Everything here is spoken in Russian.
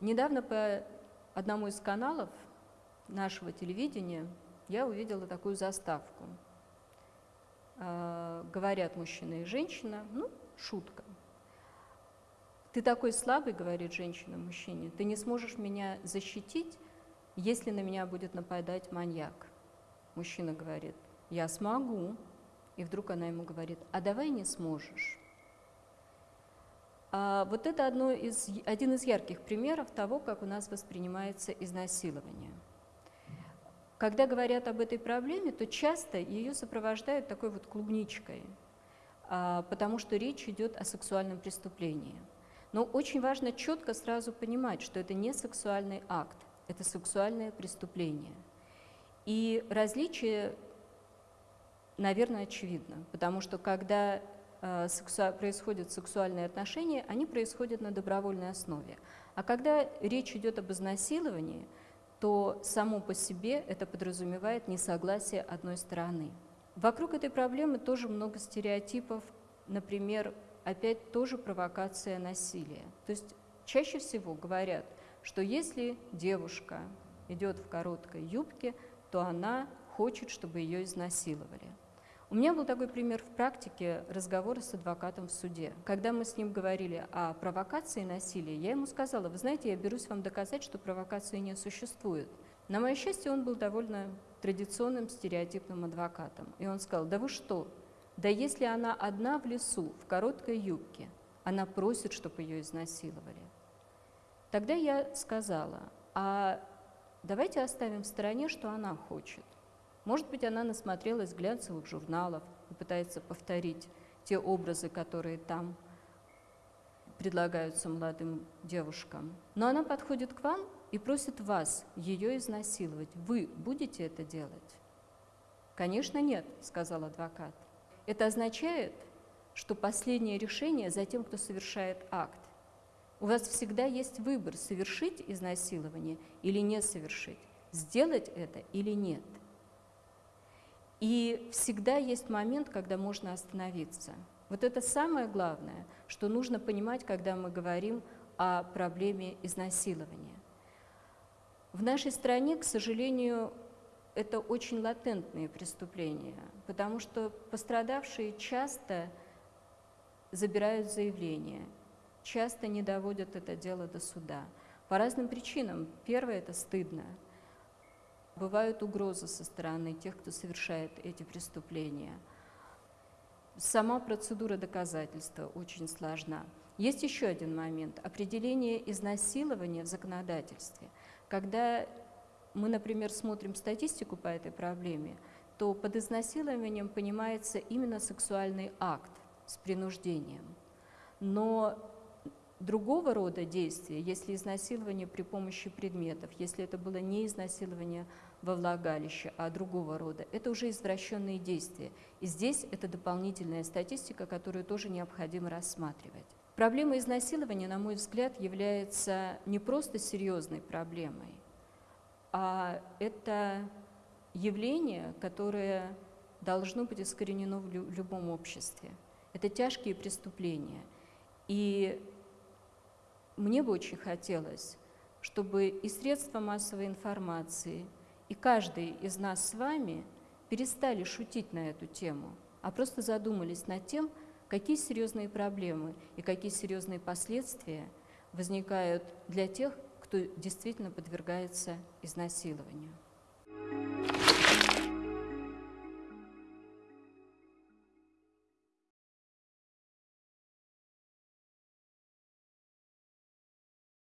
Недавно по одному из каналов нашего телевидения я увидела такую заставку. Э, говорят мужчина и женщина, ну, шутка. Ты такой слабый, говорит женщина мужчине, ты не сможешь меня защитить, если на меня будет нападать маньяк. Мужчина говорит, я смогу. И вдруг она ему говорит, а давай не сможешь. А вот это одно из, один из ярких примеров того, как у нас воспринимается изнасилование. Когда говорят об этой проблеме, то часто ее сопровождают такой вот клубничкой, а, потому что речь идет о сексуальном преступлении. Но очень важно четко сразу понимать, что это не сексуальный акт, это сексуальное преступление. И различие, наверное, очевидно, потому что когда Э, происходят сексуальные отношения, они происходят на добровольной основе. А когда речь идет об изнасиловании, то само по себе это подразумевает несогласие одной стороны. Вокруг этой проблемы тоже много стереотипов, например, опять тоже провокация насилия. То есть чаще всего говорят, что если девушка идет в короткой юбке, то она хочет, чтобы ее изнасиловали. У меня был такой пример в практике разговора с адвокатом в суде. Когда мы с ним говорили о провокации и насилии, я ему сказала, вы знаете, я берусь вам доказать, что провокации не существует. На мое счастье, он был довольно традиционным стереотипным адвокатом. И он сказал, да вы что, да если она одна в лесу, в короткой юбке, она просит, чтобы ее изнасиловали. Тогда я сказала, а давайте оставим в стороне, что она хочет. Может быть, она насмотрелась глянцевых журналов и пытается повторить те образы, которые там предлагаются молодым девушкам. Но она подходит к вам и просит вас ее изнасиловать. Вы будете это делать? Конечно, нет, сказал адвокат. Это означает, что последнее решение за тем, кто совершает акт. У вас всегда есть выбор, совершить изнасилование или не совершить, сделать это или нет. И всегда есть момент, когда можно остановиться. Вот это самое главное, что нужно понимать, когда мы говорим о проблеме изнасилования. В нашей стране, к сожалению, это очень латентные преступления, потому что пострадавшие часто забирают заявление, часто не доводят это дело до суда. По разным причинам. Первое – это стыдно – бывают угрозы со стороны тех, кто совершает эти преступления. Сама процедура доказательства очень сложна. Есть еще один момент – определение изнасилования в законодательстве. Когда мы, например, смотрим статистику по этой проблеме, то под изнасилованием понимается именно сексуальный акт с принуждением. Но другого рода действия, если изнасилование при помощи предметов, если это было не изнасилование во влагалище, а другого рода, это уже извращенные действия. И здесь это дополнительная статистика, которую тоже необходимо рассматривать. Проблема изнасилования, на мой взгляд, является не просто серьезной проблемой, а это явление, которое должно быть искоренено в любом обществе. Это тяжкие преступления. И мне бы очень хотелось, чтобы и средства массовой информации, и каждый из нас с вами перестали шутить на эту тему, а просто задумались над тем, какие серьезные проблемы и какие серьезные последствия возникают для тех, кто действительно подвергается изнасилованию.